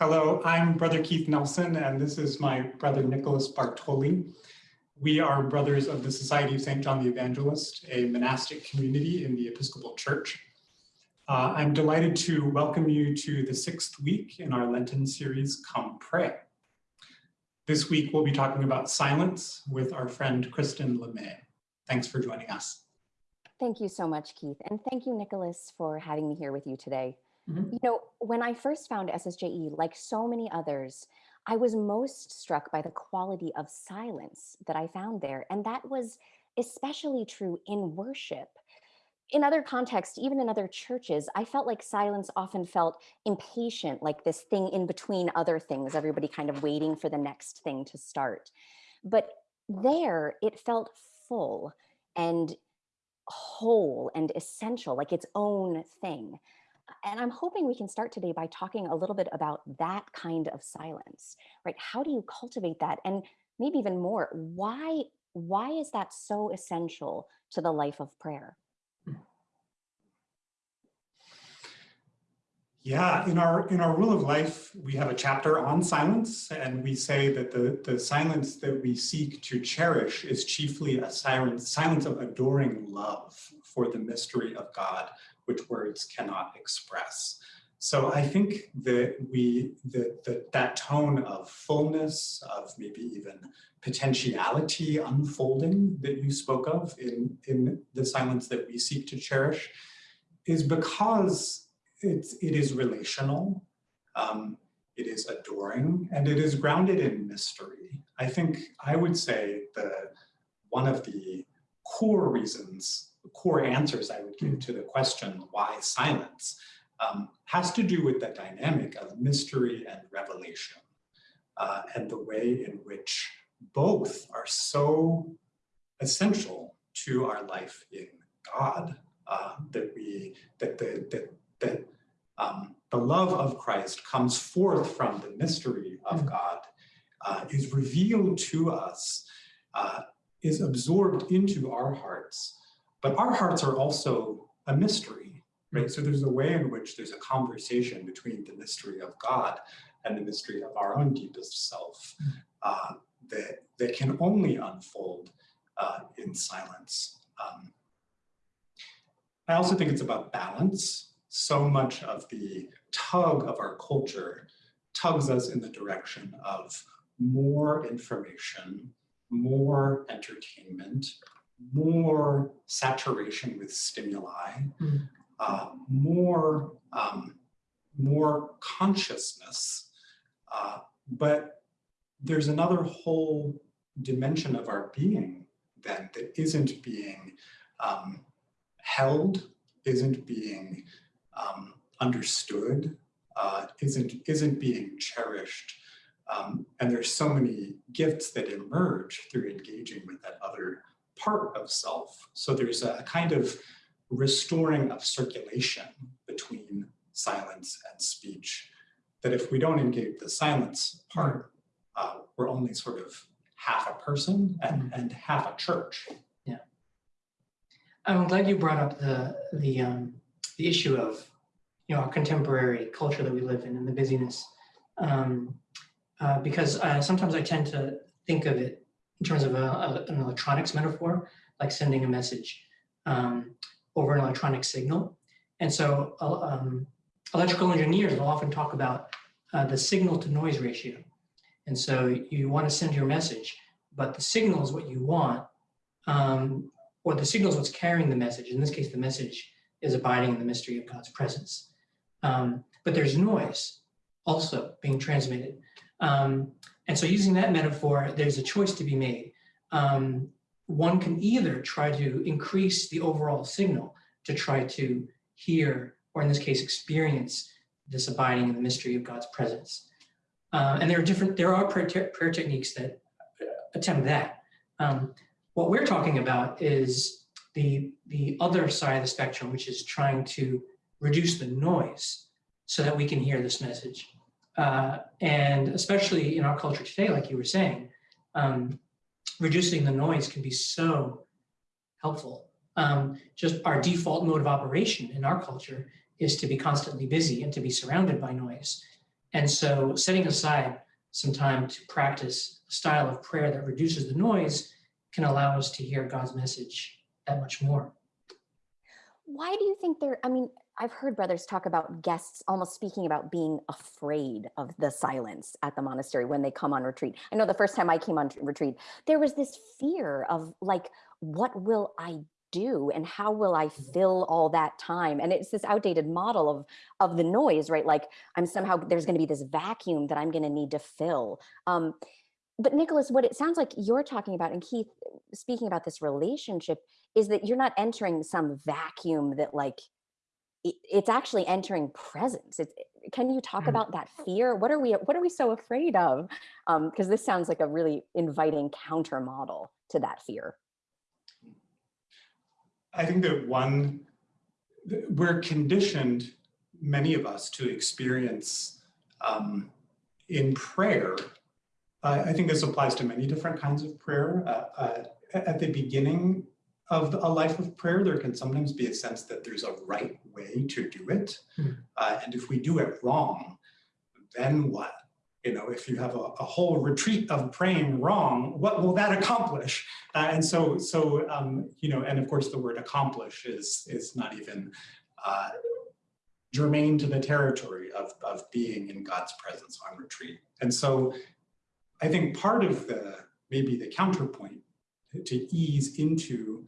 Hello, I'm Brother Keith Nelson, and this is my brother Nicholas Bartoli. We are brothers of the Society of St. John the Evangelist, a monastic community in the Episcopal Church. Uh, I'm delighted to welcome you to the sixth week in our Lenten series, Come Pray. This week, we'll be talking about silence with our friend Kristen LeMay. Thanks for joining us. Thank you so much, Keith. And thank you, Nicholas, for having me here with you today. Mm -hmm. You know, when I first found SSJE, like so many others, I was most struck by the quality of silence that I found there. And that was especially true in worship. In other contexts, even in other churches, I felt like silence often felt impatient, like this thing in between other things, everybody kind of waiting for the next thing to start. But there, it felt full and whole and essential, like its own thing and I'm hoping we can start today by talking a little bit about that kind of silence, right? How do you cultivate that? And maybe even more, why, why is that so essential to the life of prayer? Yeah, in our in our rule of life, we have a chapter on silence, and we say that the, the silence that we seek to cherish is chiefly a silence, silence of adoring love for the mystery of God, which words cannot express. So I think that we that that, that tone of fullness, of maybe even potentiality unfolding that you spoke of in, in the silence that we seek to cherish is because it's, it is relational, um, it is adoring, and it is grounded in mystery. I think I would say the one of the core reasons core answers I would give to the question, why silence, um, has to do with the dynamic of mystery and revelation uh, and the way in which both are so essential to our life in God uh, that we, that the, that, that um, the love of Christ comes forth from the mystery of mm. God, uh, is revealed to us, uh, is absorbed into our hearts, but our hearts are also a mystery, right? So there's a way in which there's a conversation between the mystery of God and the mystery of our own deepest self uh, that, that can only unfold uh, in silence. Um, I also think it's about balance. So much of the tug of our culture tugs us in the direction of more information, more entertainment, more saturation with stimuli, mm. uh, more, um, more consciousness, uh, but there's another whole dimension of our being then that isn't being um, held, isn't being um, understood, uh, isn't, isn't being cherished. Um, and there's so many gifts that emerge through engaging with that other part of self. So there's a kind of restoring of circulation between silence and speech that if we don't engage the silence part, uh, we're only sort of half a person and, mm-hmm. and half a church. Yeah. I'm glad you brought up the, the, um, the issue of you know, our contemporary culture that we live in and the busyness. Um, uh, because uh, sometimes I tend to think of it in terms of a, a, an electronics metaphor, like sending a message um, over an electronic signal. And so uh, um, electrical engineers will often talk about uh, the signal to noise ratio. And so you want to send your message, but the signal is what you want, um, or the signal is what's carrying the message. In this case, the message is abiding in the mystery of God's presence. Um, but there's noise also being transmitted. Um, and so using that metaphor, there's a choice to be made. Um, one can either try to increase the overall signal to try to hear, or in this case, experience this abiding in the mystery of God's presence. Uh, and there are different, there are prayer, te prayer techniques that attempt that. Um, what we're talking about is the, the other side of the spectrum, which is trying to reduce the noise so that we can hear this message. Uh, and especially in our culture today, like you were saying, um, reducing the noise can be so helpful. Um, just our default mode of operation in our culture is to be constantly busy and to be surrounded by noise. And so setting aside some time to practice a style of prayer that reduces the noise can allow us to hear God's message that much more. Why do you think there, I mean, I've heard brothers talk about guests almost speaking about being afraid of the silence at the monastery when they come on retreat. I know the first time I came on retreat, there was this fear of like, what will I do and how will I fill all that time? And it's this outdated model of, of the noise, right? Like I'm somehow, there's gonna be this vacuum that I'm gonna need to fill. Um, but Nicholas, what it sounds like you're talking about, and Keith speaking about this relationship, is that you're not entering some vacuum that like, it's actually entering presence. It's, can you talk Mm. about that fear? What are we, what are we so afraid of? Um, because this sounds like a really inviting counter model to that fear. I think that one, we're conditioned, many of us, to experience um, in prayer. I I think this applies to many different kinds of prayer. Uh, uh, At the beginning of a life of prayer, there can sometimes be a sense that there's a right way to do it. Hmm. Uh, And if we do it wrong, then what? You know, if you have a, a whole retreat of praying wrong, what will that accomplish? Uh, and so, so um, you know, and of course, the word accomplish is is not even uh, germane to the territory of of being in God's presence on retreat. And so, I think part of the maybe the counterpoint to ease into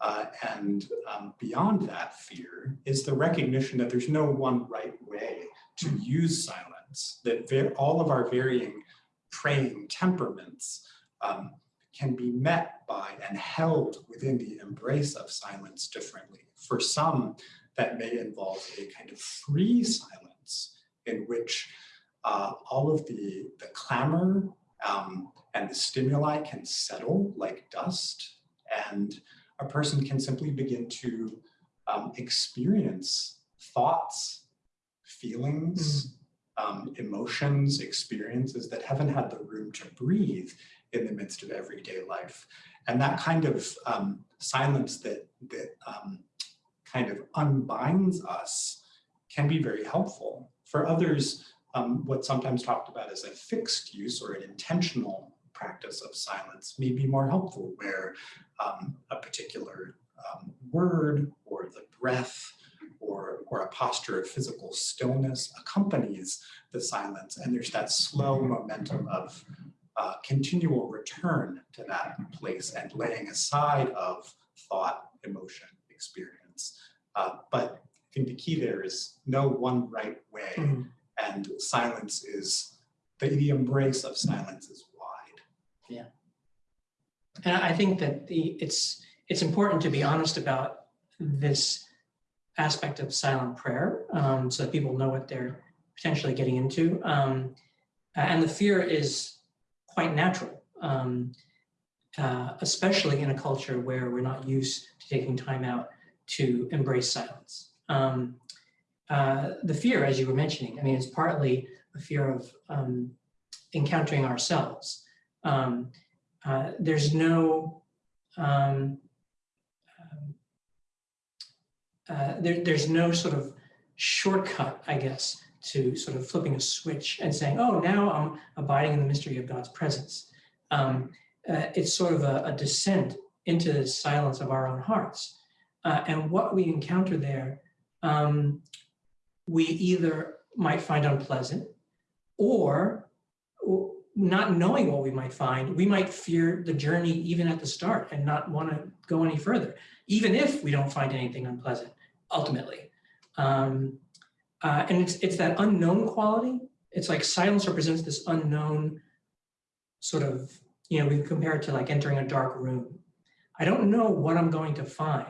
uh, and um, beyond that fear is the recognition that there's no one right way to use silence. That all of our varying praying temperaments. Um, can be met by and held within the embrace of silence differently. For some, that may involve a kind of free silence in which uh, all of the, the clamor um, and the stimuli can settle like dust, and a person can simply begin to um, experience thoughts, feelings, um, emotions, experiences that haven't had the room to breathe in the midst of everyday life. And that kind of um, silence that, that um, kind of unbinds us can be very helpful. For others, um, what's sometimes talked about as a fixed use or an intentional practice of silence may be more helpful, where um, a particular um, word or the breath or, or a posture of physical stillness accompanies the silence. And there's that slow momentum of uh, continual return to that place and laying aside of thought, emotion, experience. Uh, but I think the key there is no one right way, Mhm. and silence is the, the embrace of silence is wide. And I think that the it's it's important to be honest about this aspect of silent prayer, um, so that people know what they're potentially getting into. Um, and the fear is quite natural, um, uh, especially in a culture where we're not used to taking time out to embrace silence. Um, uh, the fear, as you were mentioning, I mean, it's partly a fear of um, encountering ourselves. Um, uh, there's no um, um, uh, there, there's no sort of shortcut, I guess, to sort of flipping a switch and saying, "Oh, now I'm abiding in the mystery of God's presence." Um, uh, it's sort of a, a descent into the silence of our own hearts, uh, and what we encounter there, um, we either might find unpleasant, or not knowing what we might find, we might fear the journey even at the start and not want to go any further, even if we don't find anything unpleasant ultimately. Um, uh, and it's it's that unknown quality. It's like silence represents this unknown sort of, you know, we compare it to like entering a dark room. I don't know what I'm going to find.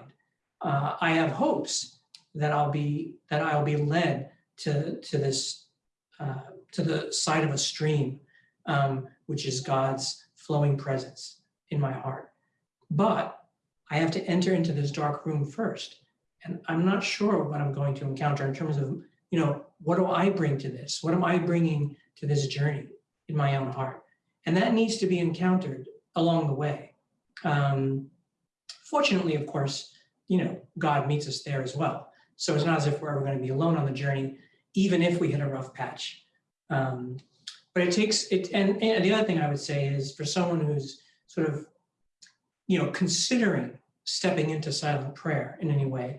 Uh, I have hopes that I'll be that I'll be led to to this uh, to the side of a stream um, which is God's flowing presence in my heart. But I have to enter into this dark room first. And I'm not sure what I'm going to encounter in terms of, you know, what do I bring to this? What am I bringing to this journey in my own heart? And that needs to be encountered along the way. Um, fortunately, of course, you know, God meets us there as well. So it's not as if we're ever going to be alone on the journey, even if we hit a rough patch. Um, but it takes it, and, and the other thing I would say is for someone who's sort of, you know, considering stepping into silent prayer in any way,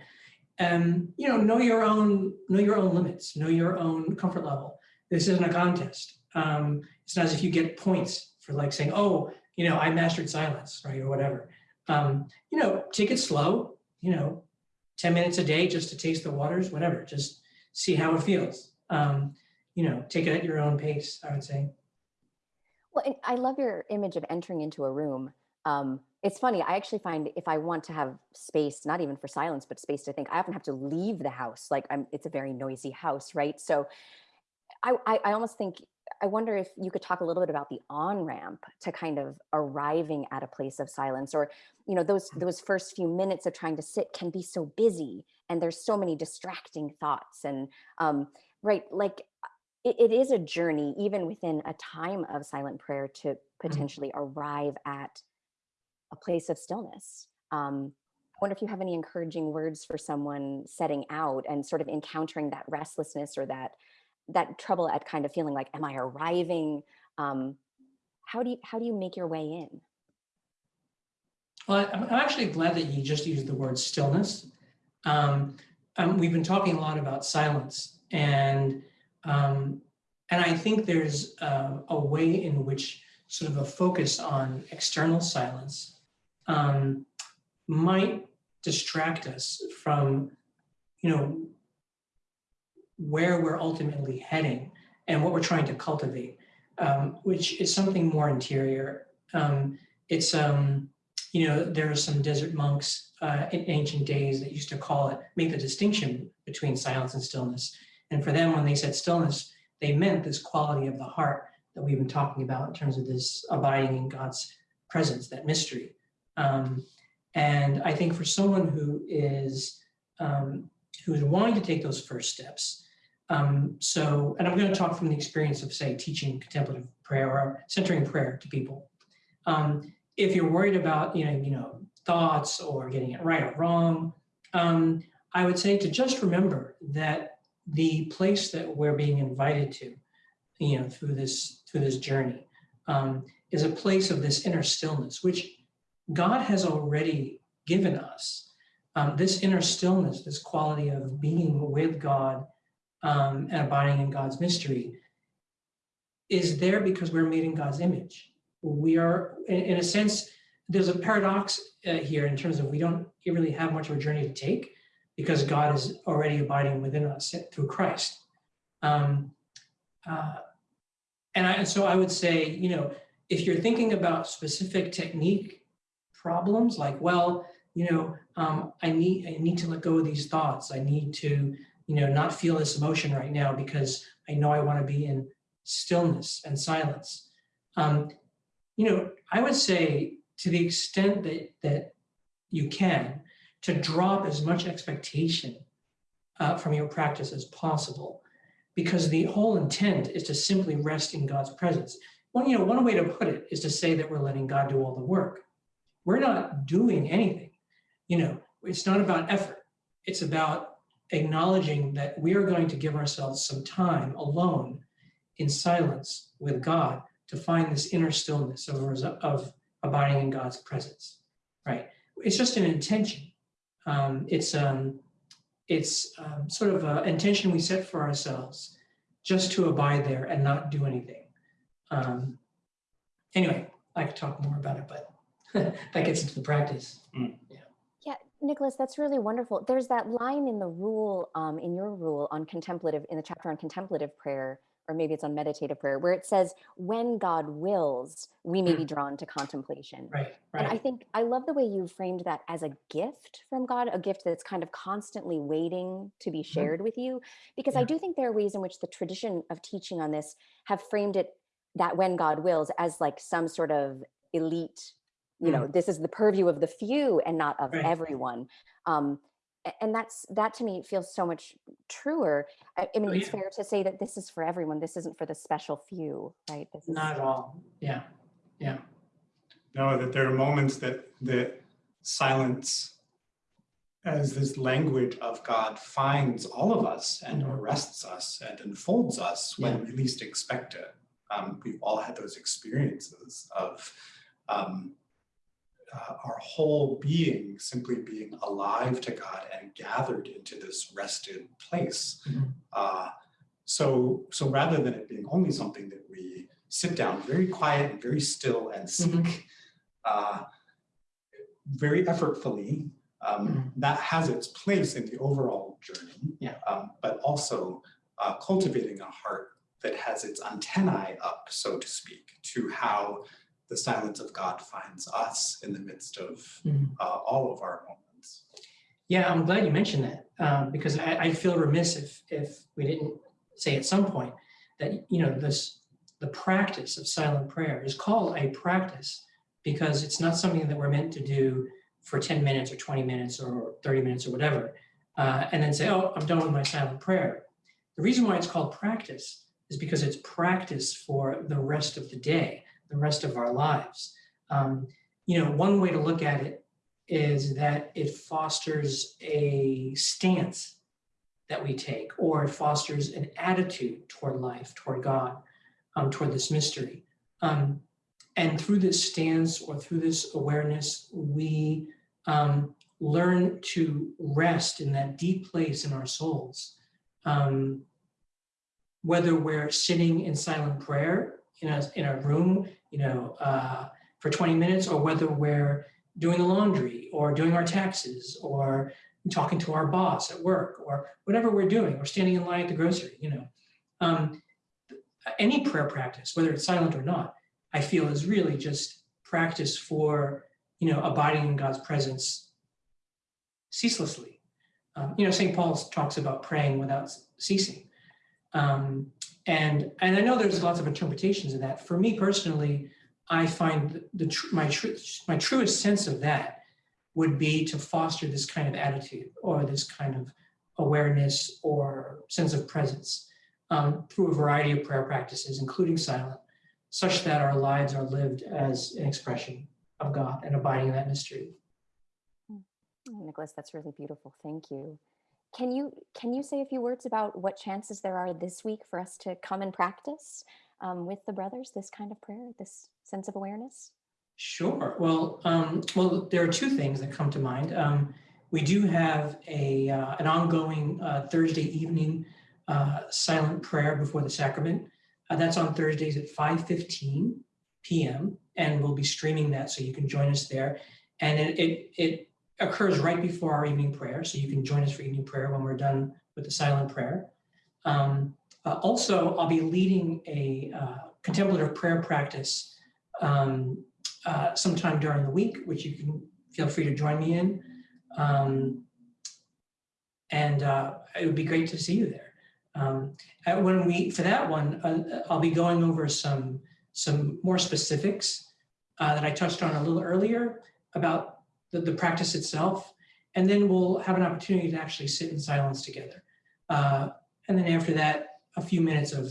um, you know, know your own, know your own limits, know your own comfort level. This isn't a contest. Um, it's not as if you get points for like saying, oh, you know, I mastered silence, right, or whatever. Um, you know, take it slow, you know, 10 minutes a day just to taste the waters, whatever, just see how it feels. Um, you know, take it at your own pace, I would say. Well, and I love your image of entering into a room. Um, it's funny, I actually find if I want to have space, not even for silence, but space to think, I often have to leave the house. Like I'm, it's a very noisy house, right? So I, I, I almost think, I wonder if you could talk a little bit about the on-ramp to kind of arriving at a place of silence or, you know, those, those first few minutes of trying to sit can be so busy and there's so many distracting thoughts and, um, right, like it, it is a journey even within a time of silent prayer to potentially arrive at a place of stillness. Um, I wonder if you have any encouraging words for someone setting out and sort of encountering that restlessness or that that trouble at kind of feeling like, am I arriving? Um, how do you how do you make your way in? Well, I'm I'm actually glad that you just used the word stillness. Um, um, we've been talking a lot about silence, and um, and I think there's a way in which sort of a focus on external silence um, might distract us from, you know, where we're ultimately heading and what we're trying to cultivate, um, which is something more interior. Um, it's, um, you know, there are some desert monks uh, in ancient days that used to call it, make the distinction between silence and stillness. And for them, when they said stillness, they meant this quality of the heart that we've been talking about in terms of this abiding in God's presence, that mystery. Um, and I think for someone who is um, who is wanting to take those first steps, um, so, and I'm going to talk from the experience of, say, teaching contemplative prayer or centering prayer to people. Um, if you're worried about, you know, you know, thoughts or getting it right or wrong, um, I would say to just remember that the place that we're being invited to, you know, through this through this journey, um, is a place of this inner stillness, which God has already given us. Um, this inner stillness, this quality of being with God um, and abiding in God's mystery is there because we're made in God's image. We are, in, in a sense, there's a paradox uh, here in terms of we don't really have much of a journey to take because God is already abiding within us through Christ. Um, uh, and, I, and so I would say, you know, if you're thinking about specific technique problems, like, well, you know, um, I need I need to let go of these thoughts. I need to you know, not feel this emotion right now because I know I want to be in stillness and silence. Um, you know, I would say to the extent that that you can, to drop as much expectation uh, from your practice as possible, because the whole intent is to simply rest in God's presence. One, you know, one way to put it is to say that we're letting God do all the work. We're not doing anything. You know, it's not about effort. It's about acknowledging that we are going to give ourselves some time alone in silence with God to find this inner stillness of, of abiding in God's presence, right? It's just an intention. Um, it's um, it's um, sort of an intention we set for ourselves just to abide there and not do anything. Um, anyway, I could talk more about it, but that gets into the practice. Mm. Yeah. Nicholas, that's really wonderful. There's that line in the rule, um, in your rule on contemplative, in the chapter on contemplative prayer, or maybe it's on meditative prayer, where it says, when God wills, we may be hmm. drawn to contemplation. Right, right. And I think I love the way you framed that as a gift from God, a gift that's kind of constantly waiting to be mm-hmm. shared with you. Because I do think there are ways in which the tradition of teaching on this have framed it that when God wills as like some sort of elite, you hmm. know, this is the purview of the few and not of Right. everyone. Um, and that's that to me feels so much truer. I, I mean, Oh, it's fair to say that this is for everyone. This isn't for the special few, right? This is Not at all. Yeah, yeah. No, that there are moments that that silence as this language of God finds all of us and Mhm. arrests us and enfolds us when we least expect it. Um, we've all had those experiences of um, uh, our whole being simply being alive to God and gathered into this rested place. Mhm. Uh, so, so rather than it being only something that we sit down very quiet and very still and seek, Mhm. uh, very effortfully, um, Mhm. that has its place in the overall journey. Yeah. Um, but also uh, cultivating a heart that has its antennae up, so to speak, to how the silence of God finds us in the midst of Mhm. uh, all of our moments. Yeah, I'm glad you mentioned that um, because I, I feel remiss if if we didn't say at some point that you know this the practice of silent prayer is called a practice because it's not something that we're meant to do for 10 minutes or 20 minutes or 30 minutes or whatever uh, and then say oh I'm done with my silent prayer. The reason why it's called practice is because it's practice for the rest of the day, the rest of our lives. Um, you know, one way to look at it is that it fosters a stance that we take, or it fosters an attitude toward life, toward God, um, toward this mystery. Um, and through this stance or through this awareness, we um, learn to rest in that deep place in our souls. Um, whether we're sitting in silent prayer in a, in a room, you know, uh, for 20 minutes, or whether we're doing the laundry or doing our taxes or talking to our boss at work or whatever we're doing or standing in line at the grocery, you know. Um, any prayer practice, whether it's silent or not, I feel is really just practice for, you know, abiding in God's presence ceaselessly. Um, you know, St. Paul talks about praying without ceasing. Um, and, and I know there's lots of interpretations of that. For me personally, I find the tr- my tr- my truest sense of that would be to foster this kind of attitude or this kind of awareness or sense of presence um, through a variety of prayer practices, including silent, such that our lives are lived as an expression of God and abiding in that mystery. Oh, Nicholas, that's really beautiful. Thank you. Can you can you say a few words about what chances there are this week for us to come and practice um, with the brothers this kind of prayer, this sense of awareness? Sure. Well, um, well, there are two things that come to mind. Um, we do have a uh, an ongoing uh, Thursday evening uh, silent prayer before the sacrament. Uh, that's on Thursdays at 5:15 p.m. and we'll be streaming that, so you can join us there. And it it, it occurs right before our evening prayer, so you can join us for evening prayer when we're done with the silent prayer. Um, uh, also, I'll be leading a uh, contemplative prayer practice um, uh, sometime during the week, which you can feel free to join me in. Um, and uh, it would be great to see you there. Um, and when we for that one, uh, I'll be going over some some more specifics uh, that I touched on a little earlier about the, the practice itself, and then we'll have an opportunity to actually sit in silence together. Uh, and then after that, a few minutes of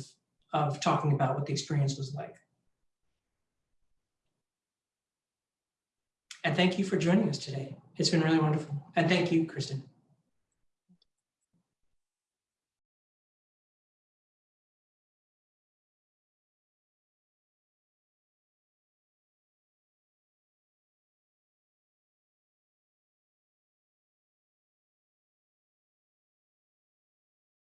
of talking about what the experience was like. And thank you for joining us today. It's been really wonderful. And thank you, Kristen.